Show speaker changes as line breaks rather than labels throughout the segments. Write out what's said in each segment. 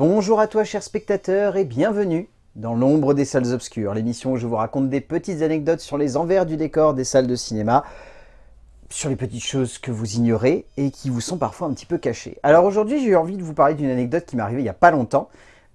Bonjour à toi chers spectateurs et bienvenue dans l'ombre des salles obscures, l'émission où je vous raconte des petites anecdotes sur les envers du décor des salles de cinéma, sur les petites choses que vous ignorez et qui vous sont parfois un petit peu cachées. Alors aujourd'hui j'ai eu envie de vous parler d'une anecdote qui m'est arrivée il n'y a pas longtemps,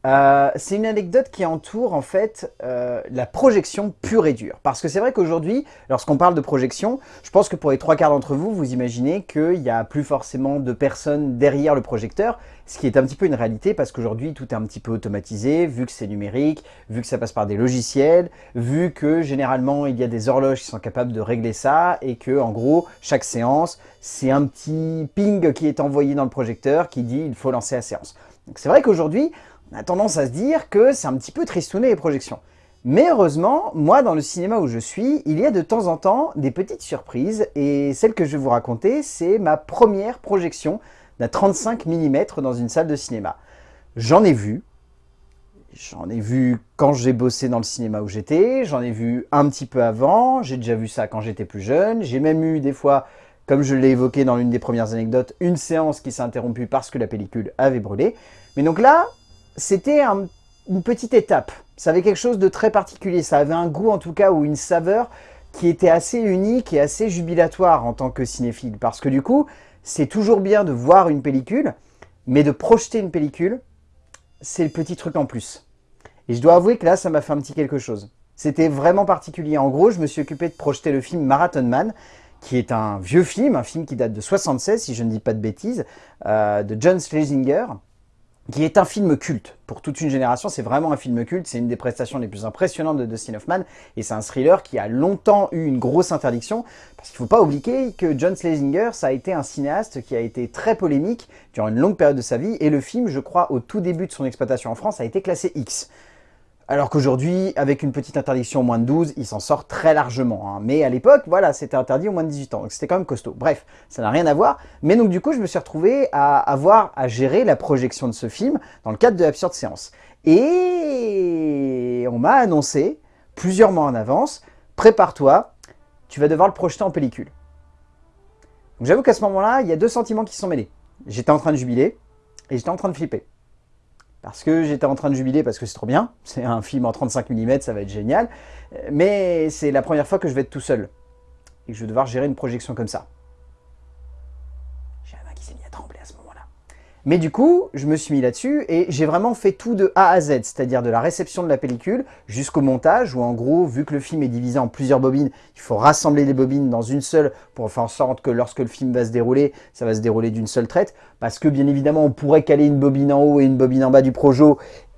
euh, c'est une anecdote qui entoure en fait euh, la projection pure et dure. Parce que c'est vrai qu'aujourd'hui, lorsqu'on parle de projection, je pense que pour les trois quarts d'entre vous, vous imaginez qu'il n'y a plus forcément de personnes derrière le projecteur, ce qui est un petit peu une réalité parce qu'aujourd'hui tout est un petit peu automatisé, vu que c'est numérique, vu que ça passe par des logiciels, vu que généralement il y a des horloges qui sont capables de régler ça et que en gros, chaque séance, c'est un petit ping qui est envoyé dans le projecteur qui dit il faut lancer la séance. Donc c'est vrai qu'aujourd'hui, on a tendance à se dire que c'est un petit peu tristouné les projections. Mais heureusement, moi dans le cinéma où je suis, il y a de temps en temps des petites surprises et celle que je vais vous raconter, c'est ma première projection d'un 35 mm dans une salle de cinéma. J'en ai vu, j'en ai vu quand j'ai bossé dans le cinéma où j'étais, j'en ai vu un petit peu avant, j'ai déjà vu ça quand j'étais plus jeune, j'ai même eu des fois, comme je l'ai évoqué dans l'une des premières anecdotes, une séance qui s'est interrompue parce que la pellicule avait brûlé. Mais donc là, c'était une petite étape. Ça avait quelque chose de très particulier. Ça avait un goût en tout cas ou une saveur qui était assez unique et assez jubilatoire en tant que cinéphile. Parce que du coup, c'est toujours bien de voir une pellicule, mais de projeter une pellicule, c'est le petit truc en plus. Et je dois avouer que là, ça m'a fait un petit quelque chose. C'était vraiment particulier. En gros, je me suis occupé de projeter le film Marathon Man, qui est un vieux film, un film qui date de 76, si je ne dis pas de bêtises, euh, de John Schlesinger, qui est un film culte. Pour toute une génération, c'est vraiment un film culte. C'est une des prestations les plus impressionnantes de Dustin Hoffman. Et c'est un thriller qui a longtemps eu une grosse interdiction. Parce qu'il ne faut pas oublier que John Schlesinger, ça a été un cinéaste qui a été très polémique durant une longue période de sa vie. Et le film, je crois, au tout début de son exploitation en France, a été classé X. Alors qu'aujourd'hui, avec une petite interdiction au moins de 12, il s'en sort très largement. Hein. Mais à l'époque, voilà, c'était interdit au moins de 18 ans, donc c'était quand même costaud. Bref, ça n'a rien à voir. Mais donc du coup, je me suis retrouvé à avoir à gérer la projection de ce film dans le cadre de l'absurde séance. Et on m'a annoncé, plusieurs mois en avance, prépare-toi, tu vas devoir le projeter en pellicule. J'avoue qu'à ce moment-là, il y a deux sentiments qui se sont mêlés. J'étais en train de jubiler et j'étais en train de flipper parce que j'étais en train de jubiler parce que c'est trop bien, c'est un film en 35 mm, ça va être génial, mais c'est la première fois que je vais être tout seul, et que je vais devoir gérer une projection comme ça. J'ai la main qui s'est mise à trembler à ce moment-là. Mais du coup, je me suis mis là-dessus, et j'ai vraiment fait tout de A à Z, c'est-à-dire de la réception de la pellicule jusqu'au montage, où en gros, vu que le film est divisé en plusieurs bobines, il faut rassembler les bobines dans une seule, pour faire en sorte que lorsque le film va se dérouler, ça va se dérouler d'une seule traite, parce que bien évidemment on pourrait caler une bobine en haut et une bobine en bas du projo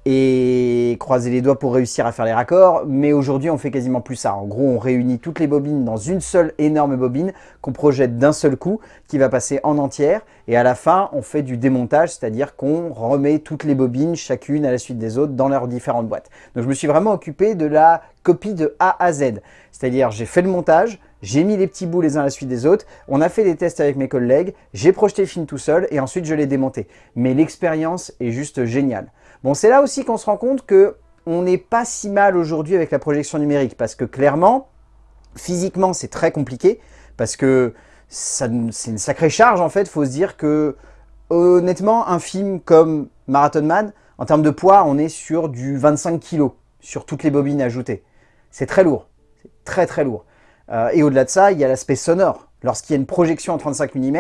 et croiser les doigts pour réussir à faire les raccords, mais aujourd'hui on fait quasiment plus ça. En gros, on réunit toutes les bobines dans une seule énorme bobine qu'on projette d'un seul coup, qui va passer en entière, et à la fin, on fait du démontage, c'est-à-dire qu'on remet toutes les bobines, chacune à la suite des autres, dans leurs différentes boîtes. Donc je me suis vraiment occupé de la copie de A à Z, c'est-à-dire j'ai fait le montage, j'ai mis les petits bouts les uns à la suite des autres, on a fait des tests avec mes collègues, j'ai projeté le film tout seul, et ensuite je l'ai démonté. Mais l'expérience est juste géniale. Bon, c'est là aussi qu'on se rend compte que on n'est pas si mal aujourd'hui avec la projection numérique parce que clairement, physiquement, c'est très compliqué parce que c'est une sacrée charge en fait. Faut se dire que honnêtement, un film comme Marathon Man, en termes de poids, on est sur du 25 kg sur toutes les bobines ajoutées. C'est très lourd, c'est très très lourd. Euh, et au-delà de ça, il y a l'aspect sonore. Lorsqu'il y a une projection en 35 mm,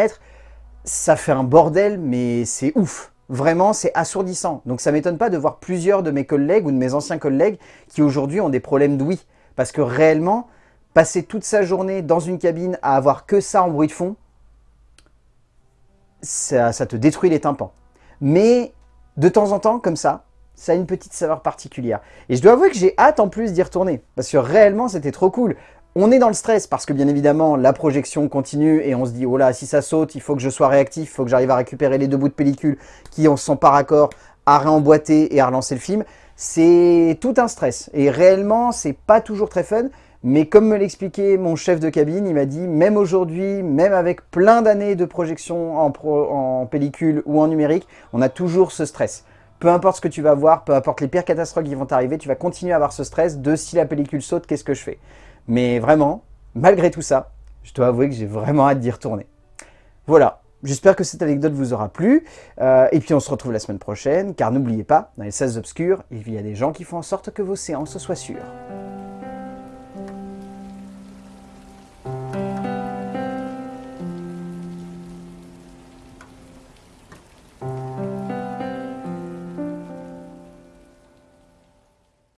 ça fait un bordel, mais c'est ouf. Vraiment, c'est assourdissant. Donc ça m'étonne pas de voir plusieurs de mes collègues ou de mes anciens collègues qui aujourd'hui ont des problèmes d'ouïe. Parce que réellement, passer toute sa journée dans une cabine à avoir que ça en bruit de fond, ça, te détruit les tympans. Mais de temps en temps, comme ça, ça a une petite saveur particulière. Et je dois avouer que j'ai hâte en plus d'y retourner. Parce que réellement, c'était trop cool. On est dans le stress parce que bien évidemment la projection continue et on se dit oh là si ça saute il faut que je sois réactif, il faut que j'arrive à récupérer les deux bouts de pellicule qui en sont par accord à réemboîter et à relancer le film. C'est tout un stress. Et réellement c'est pas toujours très fun. Mais comme me l'expliquait mon chef de cabine, il m'a dit même aujourd'hui, même avec plein d'années de projection en, en pellicule ou en numérique, on a toujours ce stress peu importe ce que tu vas voir, peu importe les pires catastrophes qui vont t'arriver, tu vas continuer à avoir ce stress de si la pellicule saute, qu'est-ce que je fais? Mais vraiment, malgré tout ça, je dois avouer que j'ai vraiment hâte d'y retourner. Voilà, J'espère que cette anecdote vous aura plu. Euh, et puis on se retrouve la semaine prochaine, car n'oubliez pas, dans les salles obscures, il y a des gens qui font en sorte que vos séances soient sûres.